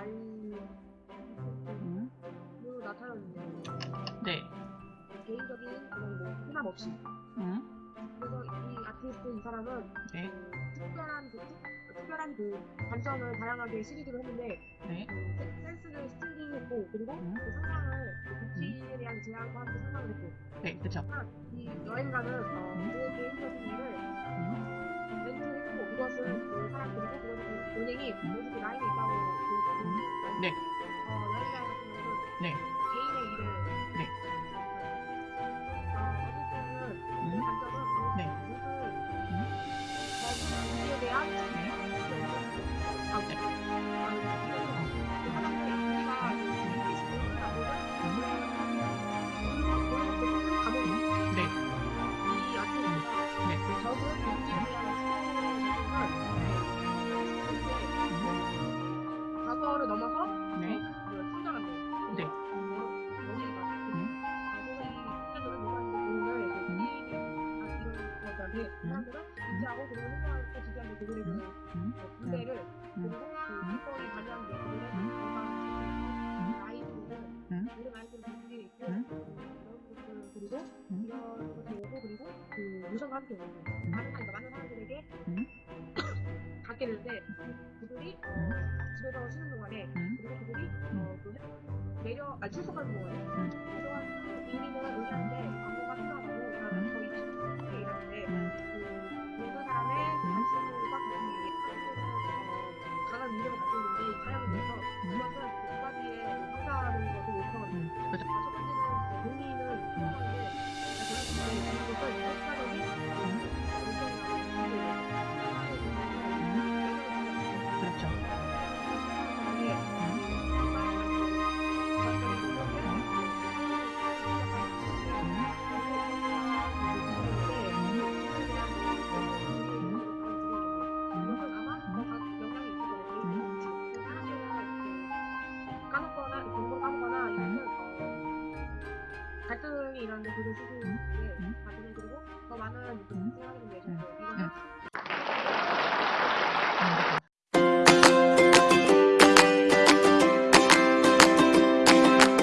완료. 음. 그 나타났는데 네. 개인적인 그런 뭐 희망 없이. 음. 그래서 이 아티스트 이 사람은 네. 특별한 그 특별한 그 관점을 다양하게 시리기로 했는데 네. 그 센스를 스틸링했고 그리고 음. 그 상상을 복지에 대한 제안과 함께 상상을 했고 네. 그쵸. 이 여행가는 음. 그 개인적인 일을 음. 멘트했고 이것은 그 사람들이고 그것은 은행이 모두 그 네. 그 무선과 함께 오고 음. 많은 그러니까 많은 사람들에게 음. 갖게 되는데 그들이 어, 집에서 쉬는 동안에 음. 그리고 그들이 어, 그 내려 아 출석하는 동안에 음. 그동안 우리는 의리한데 안무가 필요하다고 나는 저희 친구들이 일하는데 음. 그 모든 사람의 관심과 관심이 어, 강한 믿음을 가지고 있는데 이 사람에 대해서 그것은 두 가지의 성사하는 것을 이거 주시는 분께 받으시고 더 많은 분들 생각해 주셔서